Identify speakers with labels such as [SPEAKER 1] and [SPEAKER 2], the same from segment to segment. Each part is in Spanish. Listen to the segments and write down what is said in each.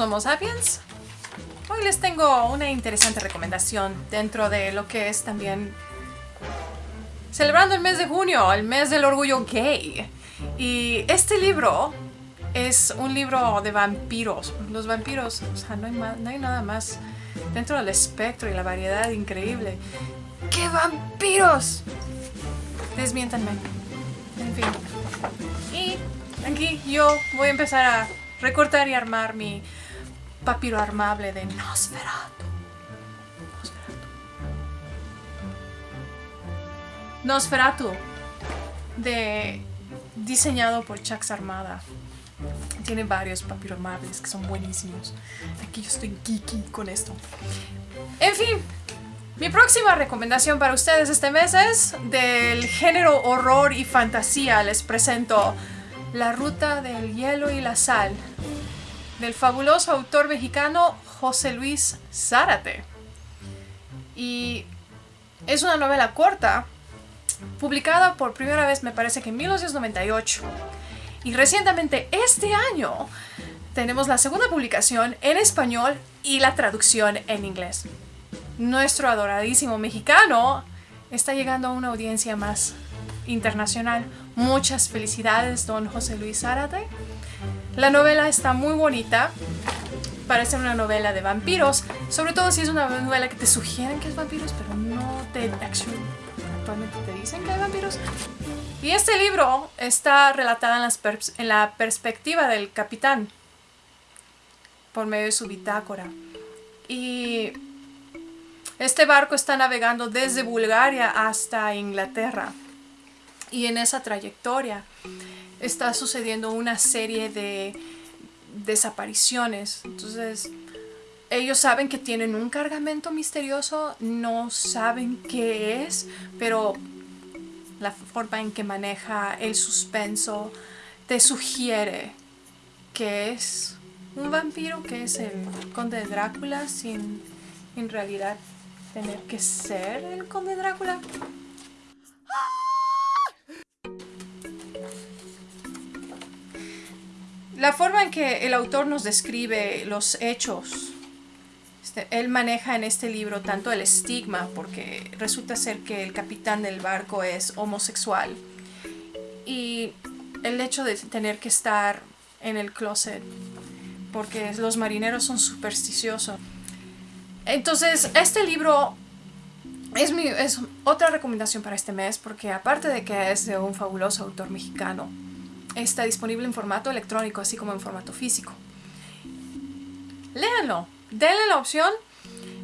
[SPEAKER 1] Homo sapiens. Hoy les tengo una interesante recomendación dentro de lo que es también celebrando el mes de junio, el mes del orgullo gay. Y este libro es un libro de vampiros. Los vampiros, o sea, no hay, no hay nada más dentro del espectro y la variedad increíble. ¡Qué vampiros! Desmiéntanme. En fin. Y aquí yo voy a empezar a recortar y armar mi papiro armable de Nosferatu. Nosferatu. Nosferatu. De diseñado por Chuck Armada. Tiene varios papiros armables que son buenísimos. Aquí yo estoy geeky con esto. En fin, mi próxima recomendación para ustedes este mes es del género horror y fantasía. Les presento La Ruta del Hielo y la Sal del fabuloso autor mexicano José Luis Zárate. Y es una novela corta, publicada por primera vez me parece que en 1998. Y recientemente este año tenemos la segunda publicación en español y la traducción en inglés. Nuestro adoradísimo mexicano está llegando a una audiencia más internacional. Muchas felicidades, don José Luis Zárate. La novela está muy bonita. Parece una novela de vampiros. Sobre todo si es una novela que te sugieren que es vampiros, pero no te actualmente te dicen que hay vampiros. Y este libro está relatada en, en la perspectiva del capitán por medio de su bitácora. Y este barco está navegando desde Bulgaria hasta Inglaterra. Y en esa trayectoria está sucediendo una serie de desapariciones. Entonces, ellos saben que tienen un cargamento misterioso, no saben qué es, pero la forma en que maneja el suspenso te sugiere que es un vampiro, que es el conde de Drácula, sin en realidad tener que ser el conde Drácula. La forma en que el autor nos describe los hechos, este, él maneja en este libro tanto el estigma, porque resulta ser que el capitán del barco es homosexual, y el hecho de tener que estar en el closet, porque los marineros son supersticiosos. Entonces, este libro es, mi, es otra recomendación para este mes, porque aparte de que es de un fabuloso autor mexicano, está disponible en formato electrónico, así como en formato físico. Léanlo, denle la opción.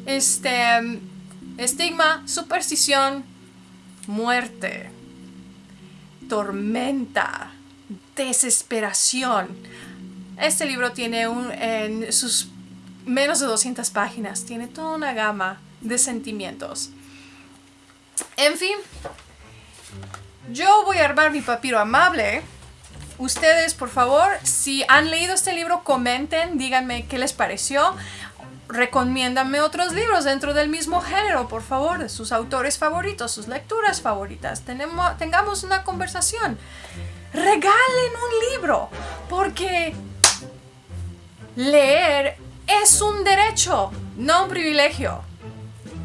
[SPEAKER 1] Este, estigma, superstición, muerte, tormenta, desesperación. Este libro tiene un, en sus menos de 200 páginas, tiene toda una gama de sentimientos. En fin, yo voy a armar mi papiro amable Ustedes, por favor, si han leído este libro, comenten, díganme qué les pareció. Recomiéndanme otros libros dentro del mismo género, por favor, de sus autores favoritos, sus lecturas favoritas. Tenemos, tengamos una conversación. Regalen un libro, porque leer es un derecho, no un privilegio.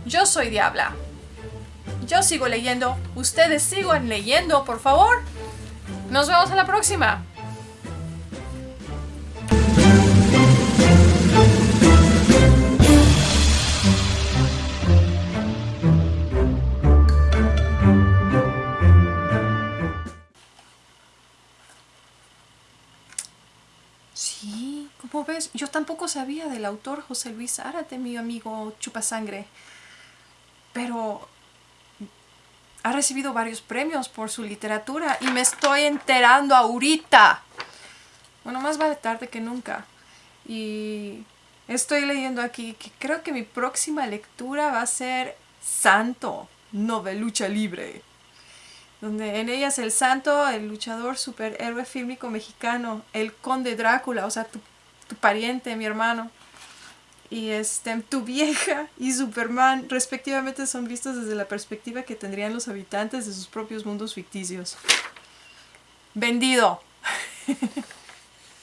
[SPEAKER 1] Yo soy Diabla. Yo sigo leyendo, ustedes sigan leyendo, por favor. Nos vemos en la próxima. Sí, como ves, yo tampoco sabía del autor José Luis Árate, mi amigo Chupasangre. Pero ha recibido varios premios por su literatura y me estoy enterando ahorita. Bueno, más vale tarde que nunca. Y estoy leyendo aquí que creo que mi próxima lectura va a ser Santo, novelucha libre. Donde en ella es el santo, el luchador superhéroe fílmico mexicano, el conde Drácula, o sea, tu, tu pariente, mi hermano y este, tu vieja y Superman respectivamente son vistos desde la perspectiva que tendrían los habitantes de sus propios mundos ficticios. Vendido.